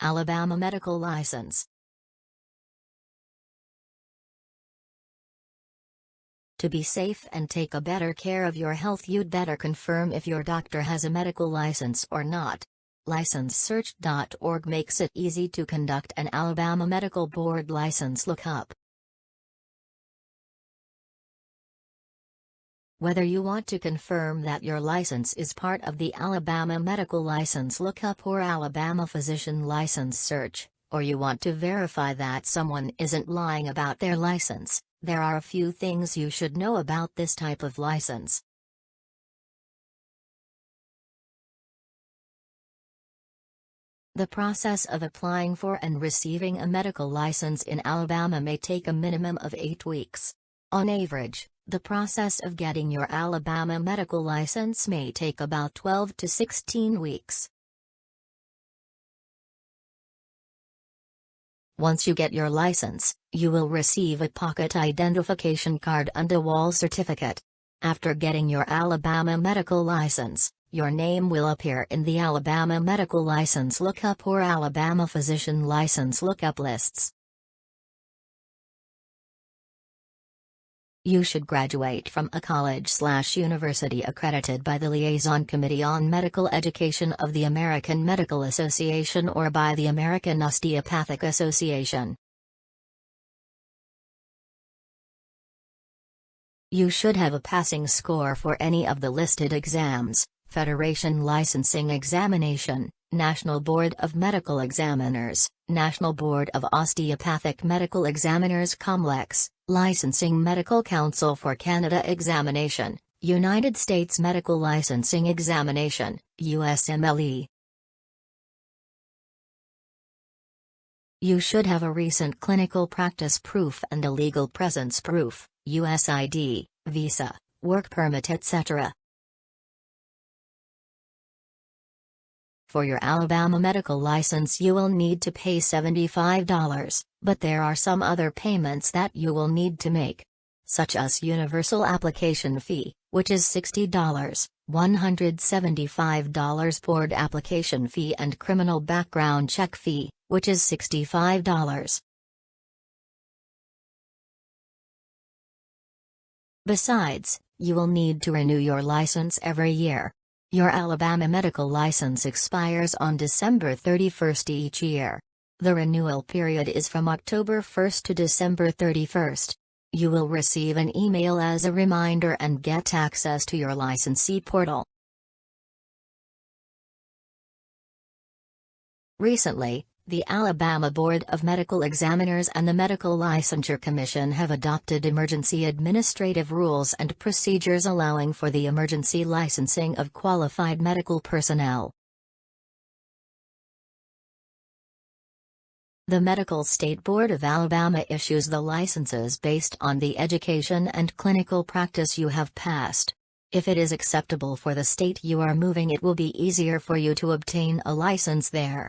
Alabama medical license. To be safe and take a better care of your health you'd better confirm if your doctor has a medical license or not. LicenseSearch.org makes it easy to conduct an Alabama Medical Board license lookup. Whether you want to confirm that your license is part of the Alabama Medical License Lookup or Alabama Physician License Search, or you want to verify that someone isn't lying about their license, there are a few things you should know about this type of license. The process of applying for and receiving a medical license in Alabama may take a minimum of eight weeks. On average, the process of getting your Alabama medical license may take about 12 to 16 weeks. Once you get your license, you will receive a pocket identification card and a wall certificate. After getting your Alabama medical license, your name will appear in the Alabama Medical License Lookup or Alabama Physician License Lookup lists. You should graduate from a college-slash-university accredited by the Liaison Committee on Medical Education of the American Medical Association or by the American Osteopathic Association. You should have a passing score for any of the listed exams, Federation Licensing Examination, National Board of Medical Examiners, National Board of Osteopathic Medical Examiners COMLEX, Licensing Medical Council for Canada Examination, United States Medical Licensing Examination, USMLE. You should have a recent clinical practice proof and a legal presence proof, USID, visa, work permit etc. For your Alabama medical license you will need to pay $75, but there are some other payments that you will need to make. Such as Universal Application Fee, which is $60, $175 Board Application Fee and Criminal Background Check Fee, which is $65. Besides, you will need to renew your license every year, your Alabama medical license expires on December 31 each year. The renewal period is from October 1 to December 31. You will receive an email as a reminder and get access to your licensee portal. Recently, the Alabama Board of Medical Examiners and the Medical Licensure Commission have adopted emergency administrative rules and procedures allowing for the emergency licensing of qualified medical personnel. The Medical State Board of Alabama issues the licenses based on the education and clinical practice you have passed. If it is acceptable for the state you are moving it will be easier for you to obtain a license there.